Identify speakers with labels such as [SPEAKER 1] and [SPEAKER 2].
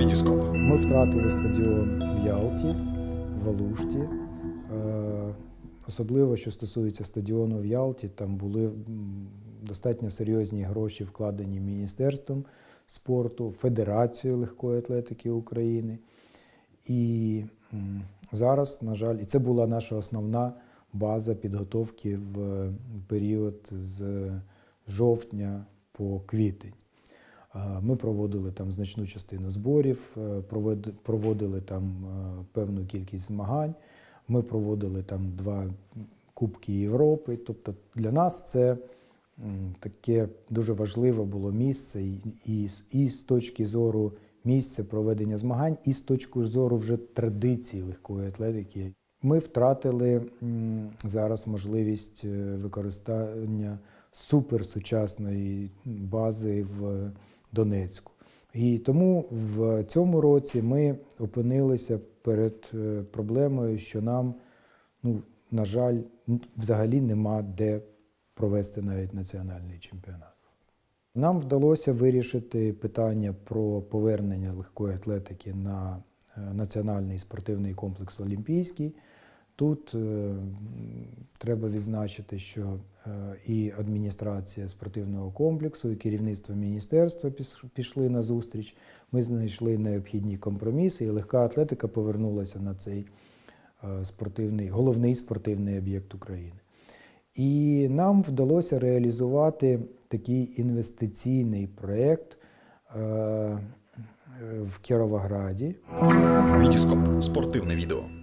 [SPEAKER 1] Вітіскоп.
[SPEAKER 2] Ми втратили стадіон в Ялті, в Алушті. Е, Особливо, що стосується стадіону в Ялті, там були достатньо серйозні гроші вкладені Міністерством спорту, Федерацією легкої атлетики України. І зараз, на жаль, і це була наша основна база підготовки в період з жовтня по квітень. Е, Ми проводили там значну частину зборів, е, проводили там е, певну кількість змагань. Ми проводили там два Кубки Європи. Тобто для нас це таке дуже важливе було місце і, і, з- точки зору місця проведення змагань, і з точки зору вже традицій легкої атлетики. Ми втратили зараз можливість використання суперсучасної бази в Донецьку. І тому в цьому році ми опинилися перед е, проблемою, що нам, ну, на жаль, взагалі нема де провести навіть національний чемпіонат. Нам вдалося вирішити питання про повернення легкої атлетики на е, національний спортивний комплекс Олімпійський. Тут е, треба відзначити, що е, і адміністрація спортивного комплексу, і керівництво міністерства пішли на зустріч. Ми знайшли необхідні компроміси, і легка атлетика повернулася на цей е, спортивний, головний спортивний об'єкт України. І нам вдалося реалізувати такий інвестиційний проєкт е, е, в Кіровограді.
[SPEAKER 1] Вітіскоп. Спортивне відео.